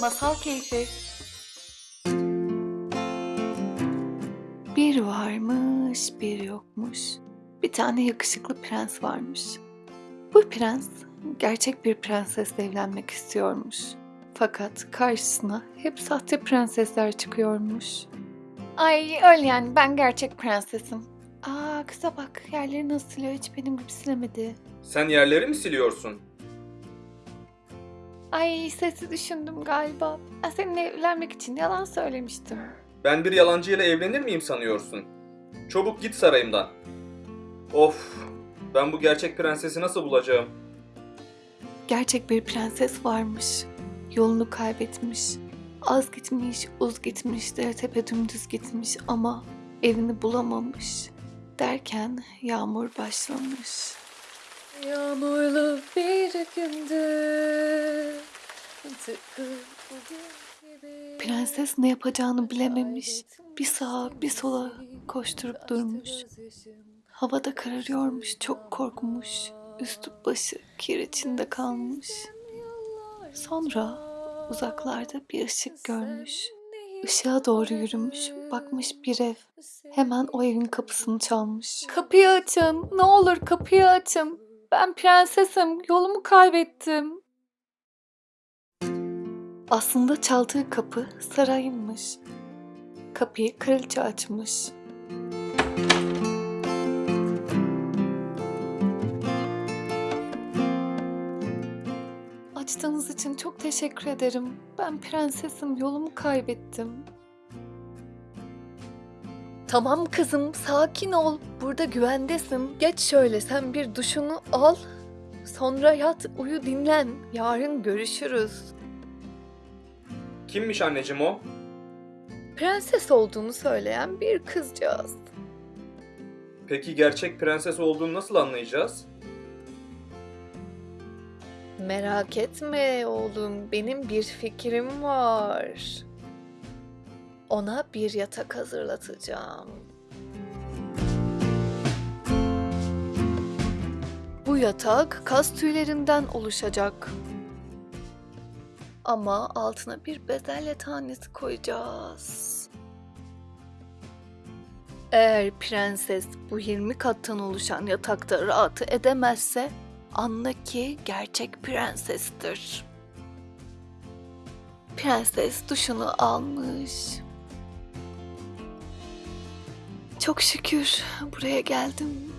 Masal Keyfi Bir varmış, bir yokmuş. Bir tane yakışıklı prens varmış. Bu prens gerçek bir prensesle evlenmek istiyormuş. Fakat karşısına hep sahte prensesler çıkıyormuş. Ay öyle yani ben gerçek prensesim. Aa kıza bak yerleri nasıl siliyor hiç benim gibi silemedi. Sen yerleri mi siliyorsun? Ay sesi düşündüm galiba. Ben seninle evlenmek için yalan söylemiştim. Ben bir yalancıyla evlenir miyim sanıyorsun? Çabuk git sarayımdan. Of, ben bu gerçek prensesi nasıl bulacağım? Gerçek bir prenses varmış. Yolunu kaybetmiş. Az gitmiş, uz gitmiş, dere tepe dümdüz gitmiş ama evini bulamamış. Derken yağmur başlamış. Yağmurlu bir gündü. Tıpkı bugün gibi. Prenses ne yapacağını bilememiş. Bir sağa bir sola koşturup durmuş. Havada kararıyormuş, çok korkmuş. Üstü başı kir içinde kalmış. Sonra uzaklarda bir ışık görmüş. Işığa doğru yürümüş, bakmış bir ev. Hemen o evin kapısını çalmış. Kapıyı açın, ne olur kapıyı açın. Ben prensesim, yolumu kaybettim. Aslında çaldığı kapı sarayınmış. Kapıyı kraliçe açmış. Açtığınız için çok teşekkür ederim. Ben prensesim, yolumu kaybettim. Tamam kızım, sakin ol. Burada güvendesin. Geç şöyle, sen bir duşunu al. Sonra yat, uyu, dinlen. Yarın görüşürüz. Kimmiş anneciğim o? Prenses olduğunu söyleyen bir kızcağız. Peki gerçek prenses olduğunu nasıl anlayacağız? Merak etme oğlum, benim bir fikrim var. Ona bir yatak hazırlatacağım. Bu yatak kas tüylerinden oluşacak. Ama altına bir bezelye tanesi koyacağız. Eğer prenses bu 20 kattan oluşan yatakta rahat edemezse anla ki gerçek prensestir. Prenses duşunu almış. Çok şükür buraya geldim.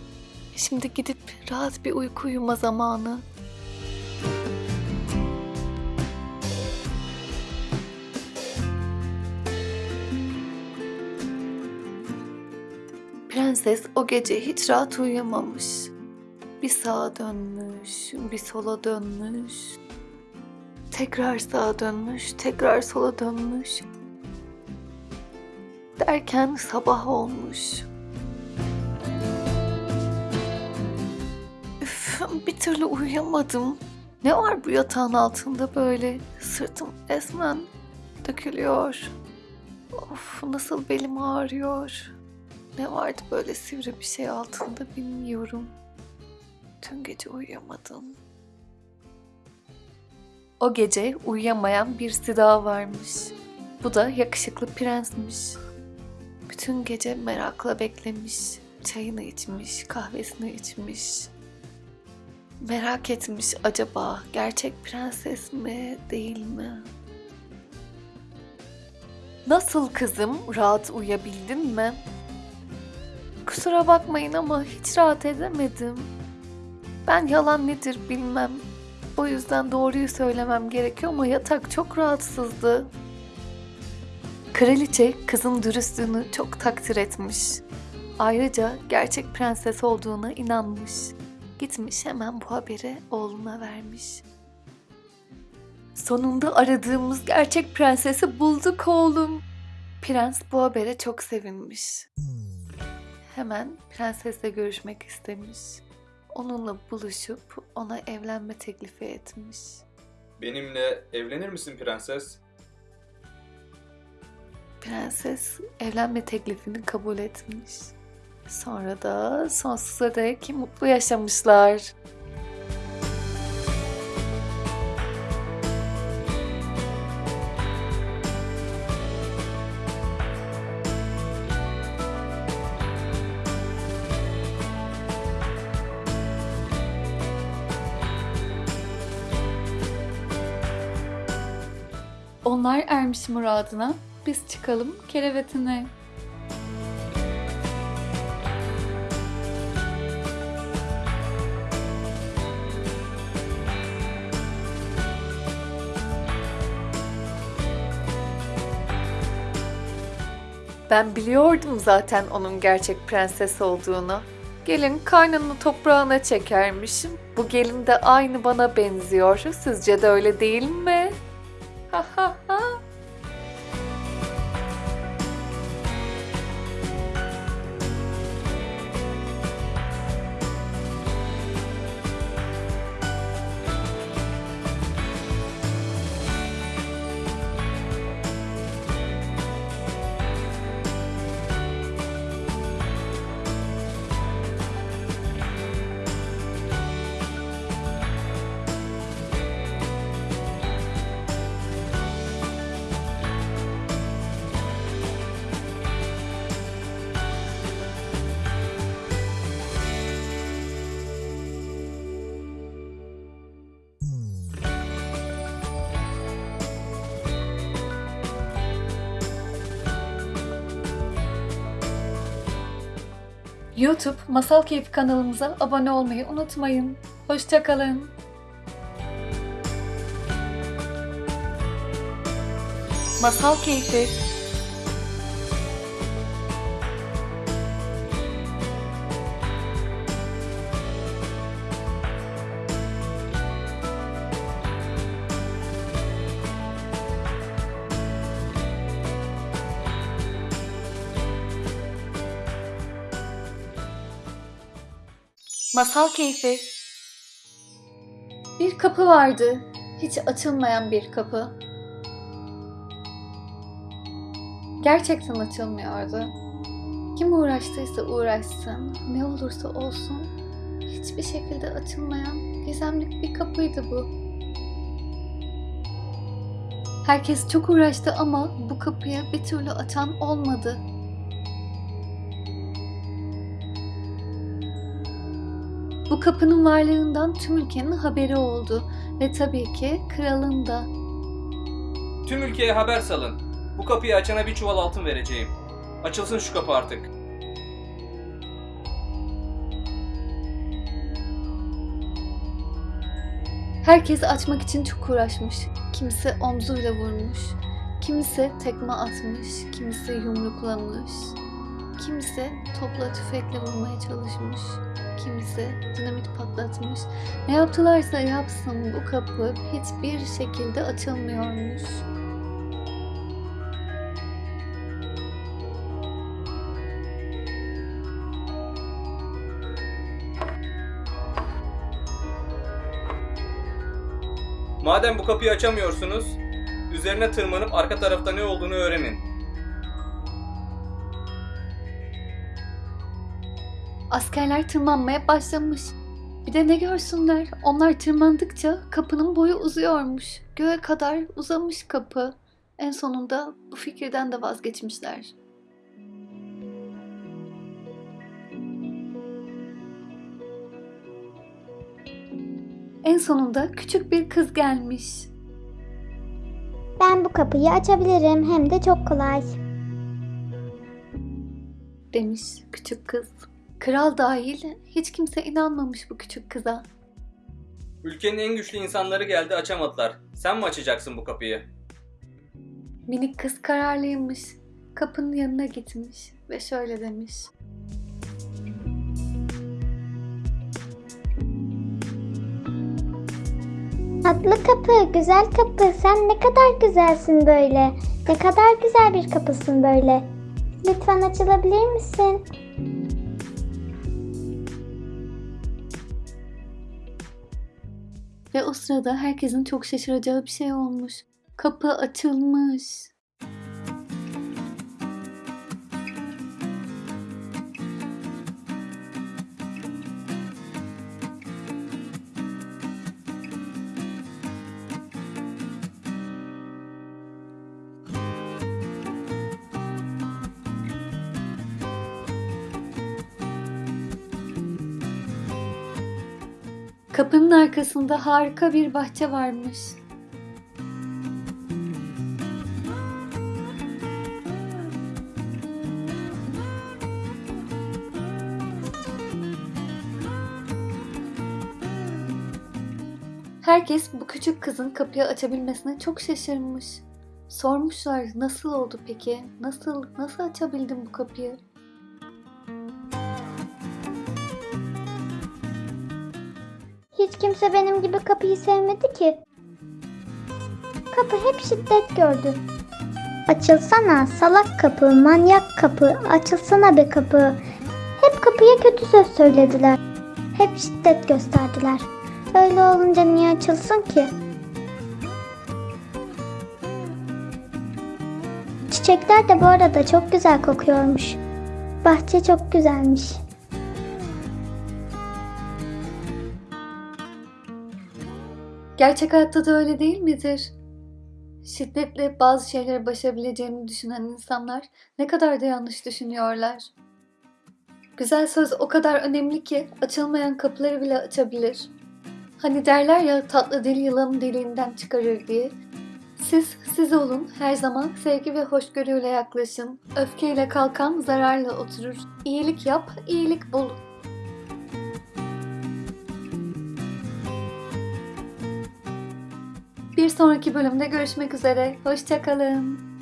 Şimdi gidip rahat bir uyku uyuma zamanı. Prenses o gece hiç rahat uyuyamamış. Bir sağa dönmüş, bir sola dönmüş. Tekrar sağa dönmüş, tekrar sola dönmüş. Derken sabah olmuş. Üf, bir türlü uyuyamadım. Ne var bu yatağın altında böyle? Sırtım resmen dökülüyor. Of nasıl belim ağrıyor. Ne vardı böyle sivri bir şey altında bilmiyorum. Tüm gece uyuyamadım. O gece uyuyamayan birisi daha varmış. Bu da yakışıklı prensmiş. Bütün gece merakla beklemiş. Çayını içmiş, kahvesini içmiş. Merak etmiş acaba gerçek prenses mi, değil mi? Nasıl kızım? Rahat uyuyabildin mi? Kusura bakmayın ama hiç rahat edemedim. Ben yalan nedir bilmem. O yüzden doğruyu söylemem gerekiyor ama yatak çok rahatsızdı. Kraliçe kızın dürüstlüğünü çok takdir etmiş. Ayrıca gerçek prenses olduğuna inanmış. Gitmiş hemen bu haberi oğluna vermiş. Sonunda aradığımız gerçek prensesi bulduk oğlum. Prens bu habere çok sevinmiş. Hemen prensesle görüşmek istemiş. Onunla buluşup ona evlenme teklifi etmiş. Benimle evlenir misin prenses? Prenses evlenme teklifini kabul etmiş. Sonra da sonsuza dek mutlu yaşamışlar. Onlar ermiş muradına biz çıkalım kerevetine. Ben biliyordum zaten onun gerçek prenses olduğunu. Gelin kaynını toprağına çekermişim. Bu gelin de aynı bana benziyor. Sizce de öyle değil mi? Ha YouTube Masal Keyfi kanalımıza abone olmayı unutmayın. Hoşçakalın. Masal Keyfi Masal Keyfi Bir kapı vardı. Hiç açılmayan bir kapı. Gerçekten açılmıyordu. Kim uğraştıysa uğraşsın, ne olursa olsun hiçbir şekilde açılmayan gizemlik bir kapıydı bu. Herkes çok uğraştı ama bu kapıyı bir türlü açan olmadı. Bu kapının varlığından tüm ülkenin haberi oldu ve tabii ki kralın da. Tüm ülkeye haber salın. Bu kapıyı açana bir çuval altın vereceğim. Açılsın şu kapı artık. Herkes açmak için çok uğraşmış. Kimisi omzuyla vurmuş, kimisi tekme atmış, kimisi yumruklamış, kimisi topla tüfekle vurmaya çalışmış, kimisi dinamit patlatmış. Ne yaptılarsa yapsın bu kapı hiçbir şekilde açılmıyormuş. Madem bu kapıyı açamıyorsunuz, üzerine tırmanıp arka tarafta ne olduğunu öğrenin. Askerler tırmanmaya başlamış. Bir de ne görsünler? Onlar tırmandıkça kapının boyu uzuyormuş. Göğe kadar uzamış kapı. En sonunda bu fikirden de vazgeçmişler. En sonunda küçük bir kız gelmiş. Ben bu kapıyı açabilirim hem de çok kolay. demiş küçük kız. Kral dahil hiç kimse inanmamış bu küçük kıza. Ülkenin en güçlü insanları geldi açamadılar. Sen mi açacaksın bu kapıyı? Minik kız kararlıymış. Kapının yanına gitmiş ve şöyle demiş. Tatlı kapı, güzel kapı. Sen ne kadar güzelsin böyle. Ne kadar güzel bir kapısın böyle. Lütfen açılabilir misin? Ve o sırada herkesin çok şaşıracağı bir şey olmuş. Kapı açılmış. Kapının arkasında harika bir bahçe varmış. Herkes bu küçük kızın kapıyı açabilmesine çok şaşırmış. Sormuşlar nasıl oldu peki? Nasıl, nasıl açabildin bu kapıyı? Hiç kimse benim gibi kapıyı sevmedi ki. Kapı hep şiddet gördü. Açılsana salak kapı, manyak kapı, açılsana be kapı. Hep kapıya kötü söz söylediler. Hep şiddet gösterdiler. Öyle olunca niye açılsın ki? Çiçekler de bu arada çok güzel kokuyormuş. Bahçe çok güzelmiş. Gerçek hayatta da öyle değil midir? Şiddetle bazı şeyleri başarabileceğini düşünen insanlar ne kadar da yanlış düşünüyorlar. Güzel söz o kadar önemli ki açılmayan kapıları bile açabilir. Hani derler ya tatlı dil yılanın deliğinden çıkarır diye. Siz siz olun, her zaman sevgi ve hoşgörüyle yaklaşın. Öfkeyle kalkan zararla oturur. İyilik yap, iyilik bul. Bir sonraki bölümde görüşmek üzere. Hoşçakalın.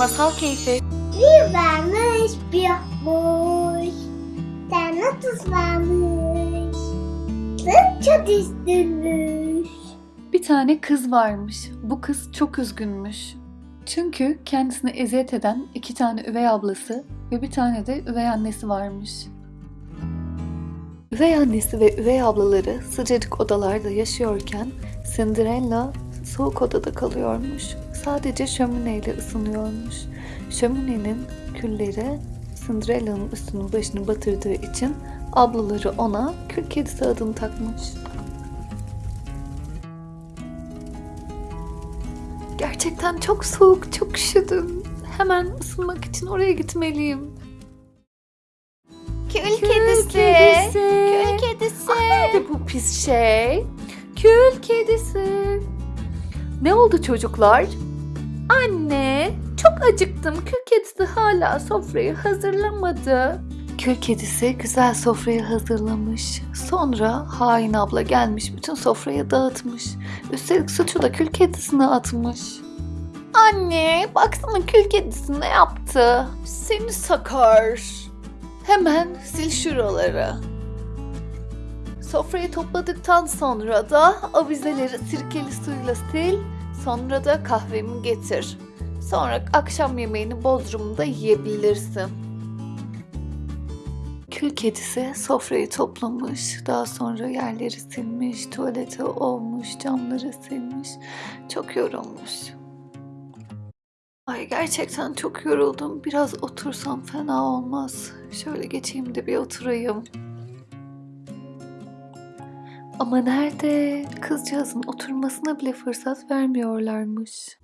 Masal keyfi. Bir varmış bir yokmuş. Tane tuz varmış. Tuz çok üstünmüş. Bir tane kız varmış. Bu kız çok üzgünmüş. Çünkü kendisine eziyet eden iki tane üvey ablası ve bir tane de üvey annesi varmış. Üvey annesi ve üvey ablaları sıcacık odalarda yaşıyorken Cinderella soğuk odada kalıyormuş. Sadece şömineyle ısınıyormuş. Şöminenin külleri Cinderella'nın üstünü başını batırdığı için ablaları ona kül kedisi adını takmış. Gerçekten çok soğuk, çok üşüdüm. Hemen ısınmak için oraya gitmeliyim. Kül kedisi. Kül kedisi. Ah, nerede bu pis şey? Kül kedisi. Ne oldu çocuklar? Anne, çok acıktım. Kül kedisi hala sofrayı hazırlamadı. Kül kedisi güzel sofrayı hazırlamış. Sonra hain abla gelmiş bütün sofrayı dağıtmış. Üstelik suçu da kül kedisine atmış. Anne, baksana kül kedisi ne yaptı? Seni sakar. Hemen sil şuraları. Sofrayı topladıktan sonra da avizeleri sirkeli suyla sil. Sonra da kahvemi getir. Sonra akşam yemeğini Bodrum'da yiyebilirsin. Kül kedisi sofrayı toplamış. Daha sonra yerleri silmiş, tuvaleti olmuş, camları silmiş. Çok yorulmuş. Ay gerçekten çok yoruldum. Biraz otursam fena olmaz. Şöyle geçeyim de bir oturayım. Ama nerede? Kızcağızın oturmasına bile fırsat vermiyorlarmış.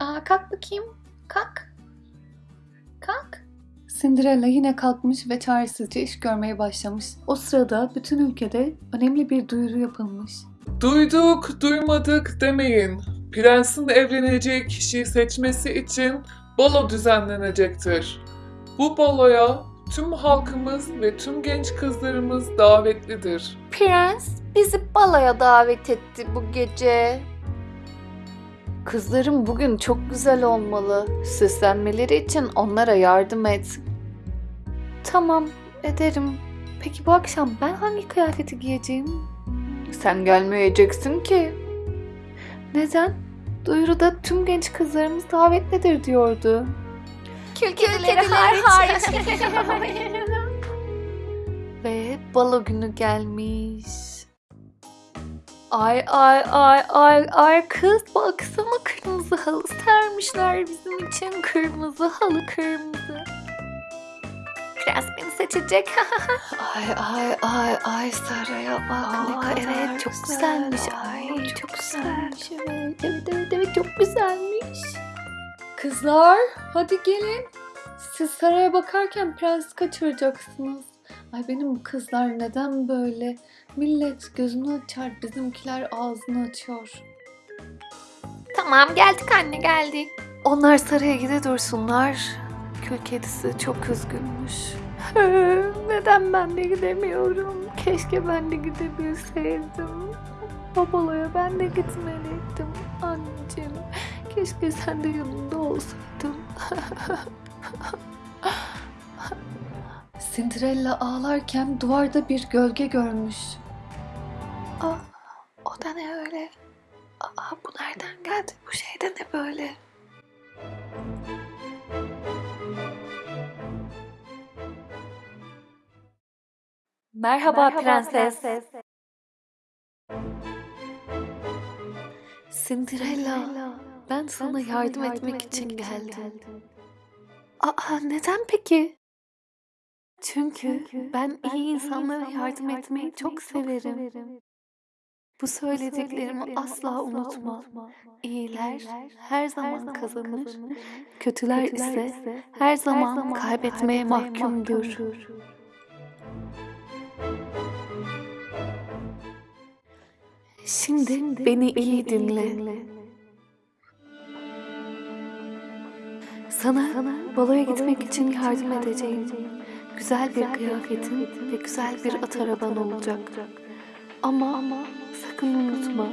Aa, kalk bakayım. Kalk. Kalk. Cinderella yine kalkmış ve çaresizce iş görmeye başlamış. O sırada bütün ülkede önemli bir duyuru yapılmış. Duyduk, duymadık demeyin. Prensin evleneceği kişiyi seçmesi için balo düzenlenecektir. Bu baloya tüm halkımız ve tüm genç kızlarımız davetlidir. Prens bizi balaya davet etti bu gece. Kızlarım bugün çok güzel olmalı. Süslenmeleri için onlara yardım et. Tamam, ederim. Peki bu akşam ben hangi kıyafeti giyeceğim? Sen gelmeyeceksin ki. Neden? Duyuruda tüm genç kızlarımız davetlidir diyordu. Kül kedileri hariç. Ve balo günü gelmiş. Ay ay ay ay ay kız baksana kırmızı halı sermişler bizim için kırmızı halı kırmızı. Prens beni seçecek. Ay ay ay ay saraya bak ne kadar evet çok güzelmiş ay çok güzelmiş evet evet evet, evet çok güzelmiş. Kızlar hadi gelin. Siz saraya bakarken prens kaçıracaksınız. Ay benim bu kızlar neden böyle? Millet gözünü açar, bizimkiler ağzını açıyor. tamam geldik anne geldik. Onlar saraya gide dursunlar. Kül kedisi çok üzgünmüş. Neden ben de gidemiyorum? Keşke ben de gidebilseydim. Babaloya ben de gitmeliydim. Anneciğim, keşke sen de yanımda olsaydın. Cinderella ağlarken duvarda bir gölge görmüş. Aa, o da ne öyle? Aa, bu nereden geldi? Bu şey de ne böyle? Merhaba, prenses. Cinderella, ben sana yardım etmek için geldim. Aa, neden peki? Çünkü ben iyi insanlara yardım etmeyi çok severim. Bu söylediklerimi asla unutma. İyiler her zaman kazanır, kötüler ise her zaman kaybetmeye mahkumdur. Şimdi beni iyi dinle. Sana baloya gitmek için yardım edeceğim. Güzel bir kıyafetin ve güzel bir at araban olacak. Ama sakın unutma.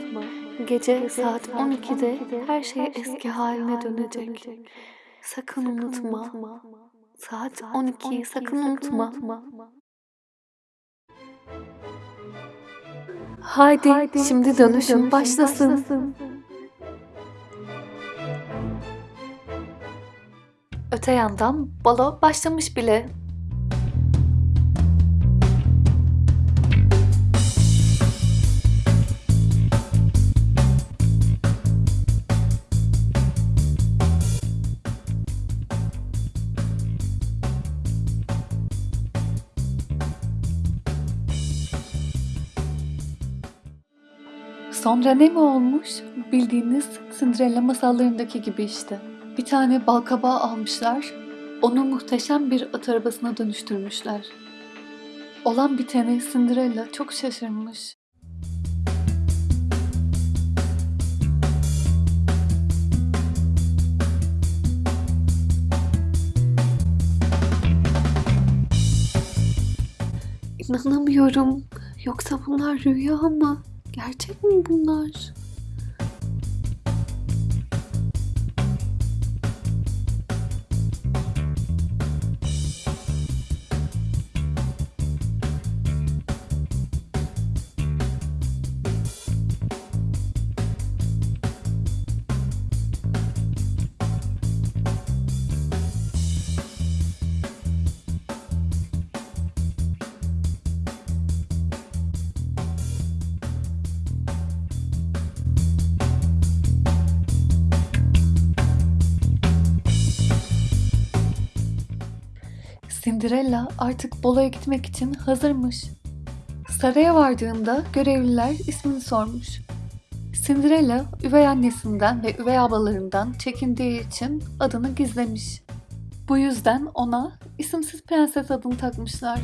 Gece saat 12'de her şey eski haline dönecek. Sakın unutma. Saat 12'yi sakın unutma. Haydi, şimdi dönüşüm başlasın. Öte yandan balo başlamış bile. Sonra ne mi olmuş? Bildiğiniz Cinderella masallarındaki gibi işte. Bir tane balkabağı almışlar, onu muhteşem bir at arabasına dönüştürmüşler. Olan bitene Cinderella çok şaşırmış. İnanamıyorum. Yoksa bunlar rüya mı? Gerçek mi bunlar? Cinderella artık baloya gitmek için hazırmış. Saraya vardığında görevliler ismini sormuş. Cinderella üvey annesinden ve üvey ablalarından çekindiği için adını gizlemiş. Bu yüzden ona isimsiz prenses adını takmışlar.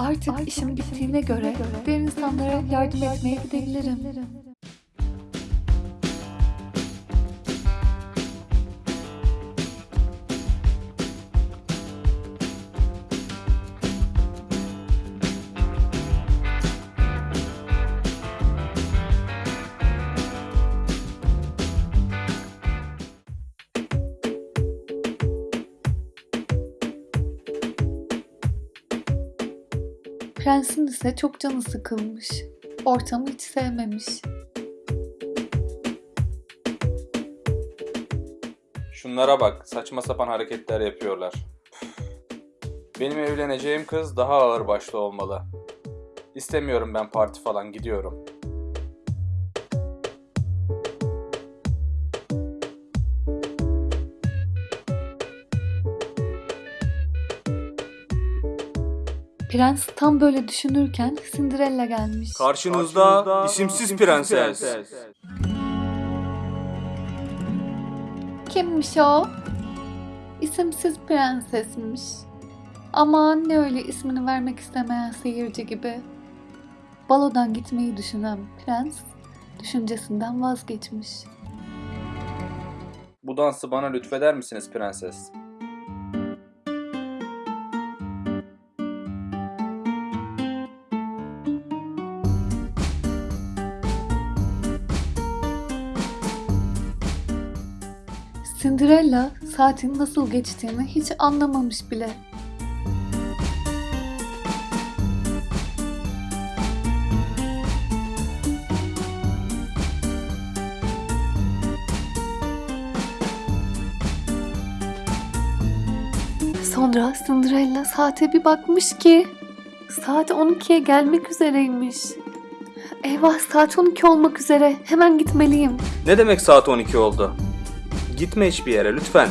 Artık, işim bittiğine göre diğer insanlara yardım etmeye gidebilirim. Prensin ise çok canı sıkılmış. Ortamı hiç sevmemiş. Şunlara bak, saçma sapan hareketler yapıyorlar. Benim evleneceğim kız daha ağır başlı olmalı. İstemiyorum ben parti falan, gidiyorum. Prens tam böyle düşünürken Cinderella gelmiş. Karşınızda isimsiz prenses. Kimmiş o? İsimsiz prensesmiş. Aman ne öyle ismini vermek istemeyen seyirci gibi. Balodan gitmeyi düşünen prens düşüncesinden vazgeçmiş. Bu dansı bana lütfeder misiniz prenses? Cinderella saatin nasıl geçtiğini hiç anlamamış bile. Sonra Cinderella saate bir bakmış ki saat 12'ye gelmek üzereymiş. Eyvah saat 12 olmak üzere hemen gitmeliyim. Ne demek saat 12 oldu? Gitme hiçbir yere lütfen.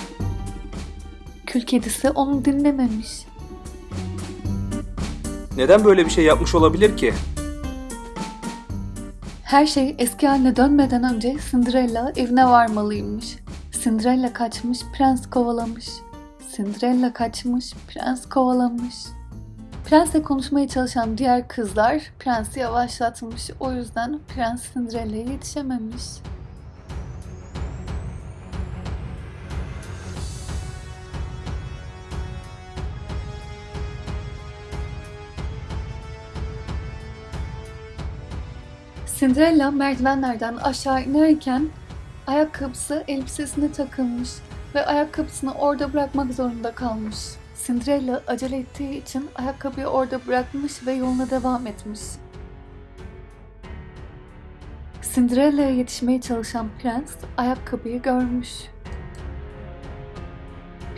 Kül kedisi onu dinlememiş. Neden böyle bir şey yapmış olabilir ki? Her şey eski haline dönmeden önce Cinderella evine varmalıymış. Cinderella kaçmış, prens kovalamış. Cinderella kaçmış, prens kovalamış. Prensle konuşmaya çalışan diğer kızlar prensi yavaşlatmış. O yüzden prens Cinderella'ya yetişememiş. Cinderella merdivenlerden aşağı inerken ayakkabısı elbisesine takılmış ve ayakkabısını orada bırakmak zorunda kalmış. Cinderella acele ettiği için ayakkabıyı orada bırakmış ve yoluna devam etmiş. Cinderella'ya yetişmeye çalışan prens ayakkabıyı görmüş.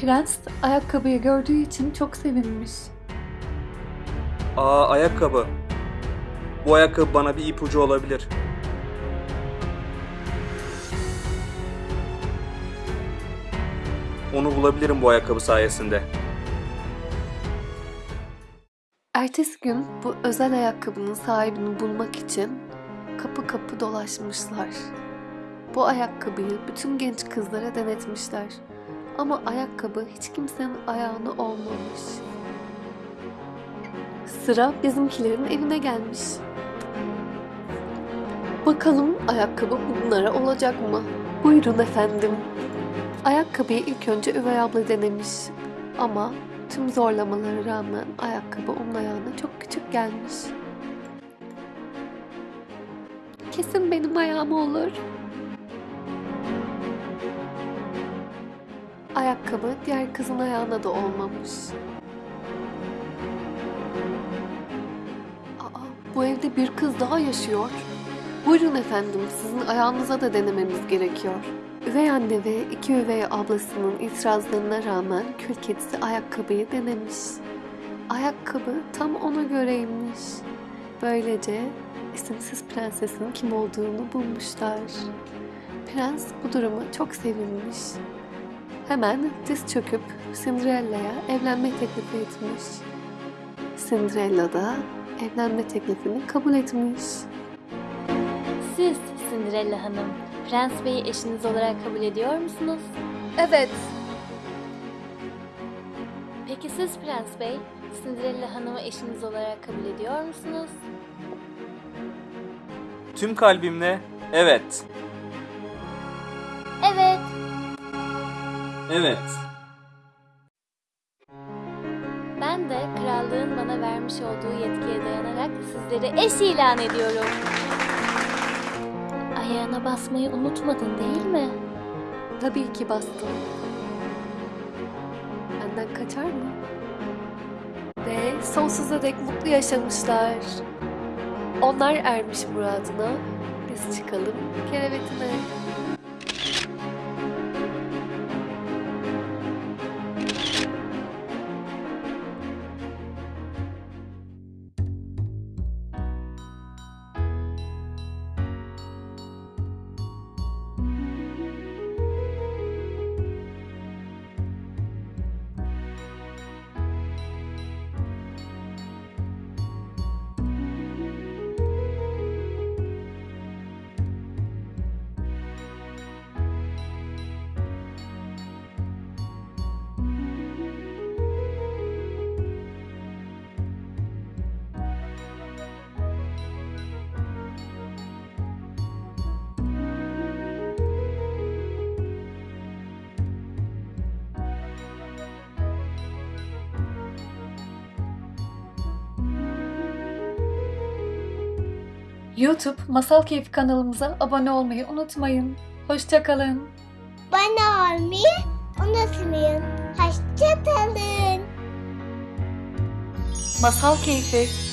Prens ayakkabıyı gördüğü için çok sevinmiş. Aa ayakkabı. Bu ayakkabı bana bir ipucu olabilir. Onu bulabilirim bu ayakkabı sayesinde. Ertesi gün bu özel ayakkabının sahibini bulmak için kapı kapı dolaşmışlar. Bu ayakkabıyı bütün genç kızlara denetmişler. Ama ayakkabı hiç kimsenin ayağına olmamış. Sıra bizimkilerin evine gelmiş. Bakalım ayakkabı bunlara olacak mı? Buyurun efendim. Ayakkabıyı ilk önce üvey abla denemiş. Ama tüm zorlamalara rağmen ayakkabı onun ayağına çok küçük gelmiş. Kesin benim ayağım olur. Ayakkabı diğer kızın ayağına da olmamış. Aa, bu evde bir kız daha yaşıyor. Buyurun efendim, sizin ayağınıza da denememiz gerekiyor. Üvey anne ve iki üvey ablasının itirazlarına rağmen kül kedisi ayakkabıyı denemiş. Ayakkabı tam ona göreymiş. Böylece isimsiz prensesin kim olduğunu bulmuşlar. Prens bu duruma çok sevinmiş. Hemen diz çöküp Cinderella'ya evlenme teklifi etmiş. Cinderella da evlenme teklifini kabul etmiş. Siz Cinderella Hanım, Prens Bey'i eşiniz olarak kabul ediyor musunuz? Evet, Peki siz Prens Bey, Cinderella Hanım'ı eşiniz olarak kabul ediyor musunuz? Tüm kalbimle evet. Evet. Evet. Ben de krallığın bana vermiş olduğu yetkiye dayanarak sizleri eş ilan ediyorum. Ayağına basmayı unutmadın değil mi? tabii ki bastım. Benden kaçar mı? Ve sonsuza dek mutlu yaşamışlar. Onlar ermiş muradına, biz çıkalım kerevetine. YouTube Masal Keyfi kanalımıza abone olmayı unutmayın. Hoşçakalın. Bana olmayı unutmayın. Hoşçakalın. Masal Keyfi